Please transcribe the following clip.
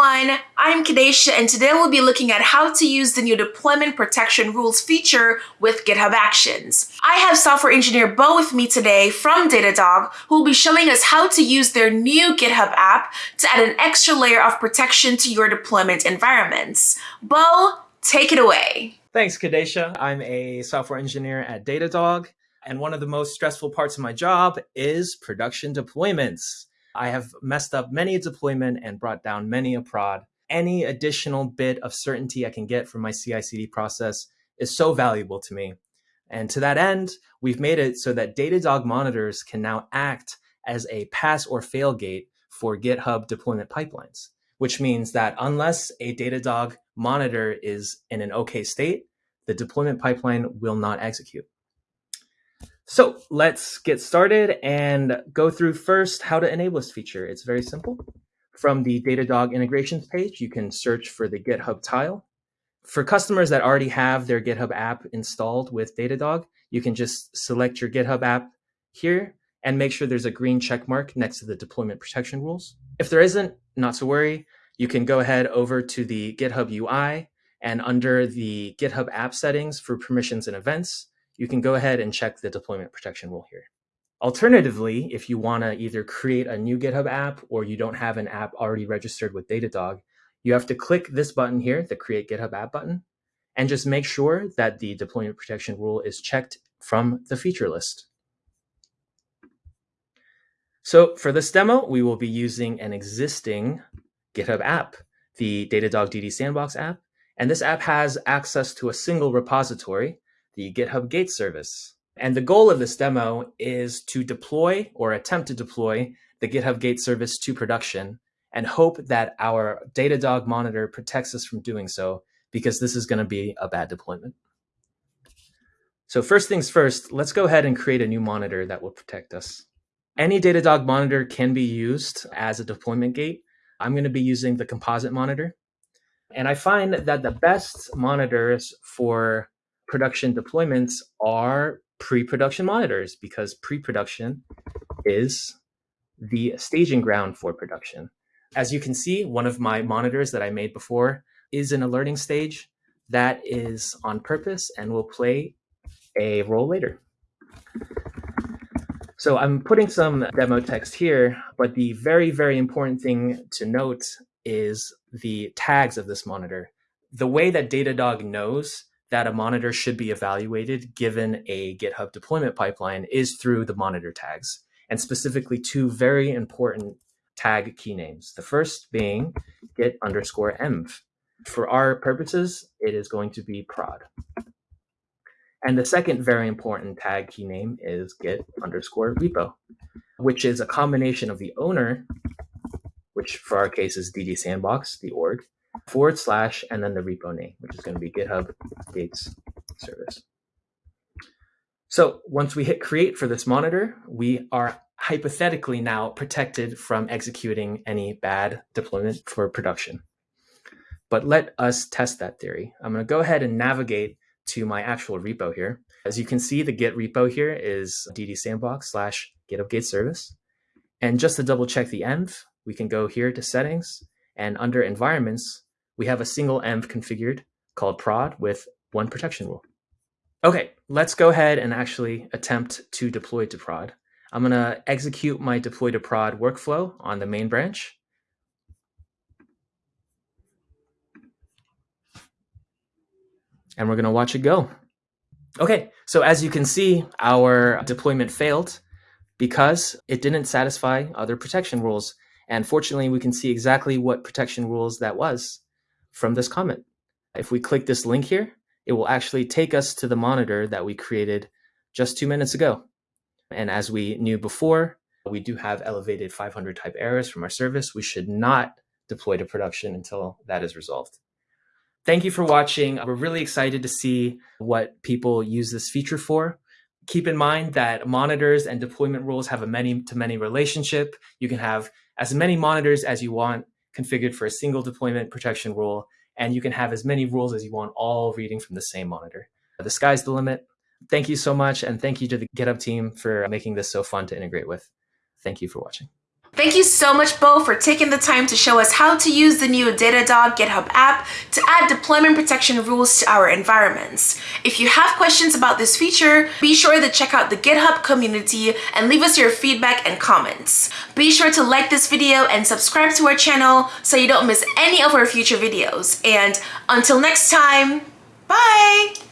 everyone, I'm Kadesha and today we'll be looking at how to use the new deployment protection rules feature with GitHub Actions. I have software engineer Bo with me today from Datadog who will be showing us how to use their new GitHub app to add an extra layer of protection to your deployment environments. Bo, take it away. Thanks, Kadesha. I'm a software engineer at Datadog and one of the most stressful parts of my job is production deployments. I have messed up many a deployment and brought down many a prod. Any additional bit of certainty I can get from my CI CD process is so valuable to me. And to that end, we've made it so that Datadog monitors can now act as a pass or fail gate for GitHub deployment pipelines, which means that unless a Datadog monitor is in an okay state, the deployment pipeline will not execute. So let's get started and go through first how to enable this feature. It's very simple. From the Datadog integrations page, you can search for the GitHub tile. For customers that already have their GitHub app installed with Datadog, you can just select your GitHub app here and make sure there's a green check mark next to the deployment protection rules. If there isn't, not to worry. You can go ahead over to the GitHub UI and under the GitHub app settings for permissions and events, you can go ahead and check the deployment protection rule here. Alternatively, if you want to either create a new GitHub app or you don't have an app already registered with Datadog, you have to click this button here, the Create GitHub App button, and just make sure that the deployment protection rule is checked from the feature list. So for this demo, we will be using an existing GitHub app, the Datadog DD Sandbox app. And this app has access to a single repository the GitHub Gate service. And the goal of this demo is to deploy or attempt to deploy the GitHub Gate service to production and hope that our Datadog monitor protects us from doing so because this is going to be a bad deployment. So first things first, let's go ahead and create a new monitor that will protect us. Any Datadog monitor can be used as a deployment gate. I'm going to be using the composite monitor. And I find that the best monitors for production deployments are pre-production monitors because pre-production is the staging ground for production. As you can see, one of my monitors that I made before is in a learning stage that is on purpose and will play a role later. So I'm putting some demo text here, but the very, very important thing to note is the tags of this monitor. The way that Datadog knows that a monitor should be evaluated given a GitHub deployment pipeline is through the monitor tags, and specifically two very important tag key names. The first being git underscore env. For our purposes, it is going to be prod. And the second very important tag key name is git underscore repo, which is a combination of the owner, which for our case is DD Sandbox, the org, forward slash and then the repo name, which is going to be GitHub Gates service. So once we hit create for this monitor, we are hypothetically now protected from executing any bad deployment for production. But let us test that theory. I'm going to go ahead and navigate to my actual repo here. As you can see, the Git repo here is dd sandbox slash GitHub Gate service. And just to double check the env, we can go here to settings and under environments, we have a single env configured called prod with one protection rule. Okay, let's go ahead and actually attempt to deploy to prod. I'm going to execute my deploy to prod workflow on the main branch. And we're going to watch it go. Okay, so as you can see, our deployment failed because it didn't satisfy other protection rules. And fortunately, we can see exactly what protection rules that was from this comment. If we click this link here, it will actually take us to the monitor that we created just two minutes ago. And as we knew before, we do have elevated 500 type errors from our service. We should not deploy to production until that is resolved. Thank you for watching. We're really excited to see what people use this feature for. Keep in mind that monitors and deployment rules have a many to many relationship. You can have as many monitors as you want configured for a single deployment protection rule, and you can have as many rules as you want, all reading from the same monitor. The sky's the limit. Thank you so much, and thank you to the GitHub team for making this so fun to integrate with. Thank you for watching. Thank you so much, Bo, for taking the time to show us how to use the new Datadog GitHub app to add deployment protection rules to our environments. If you have questions about this feature, be sure to check out the GitHub community and leave us your feedback and comments. Be sure to like this video and subscribe to our channel so you don't miss any of our future videos. And until next time, bye!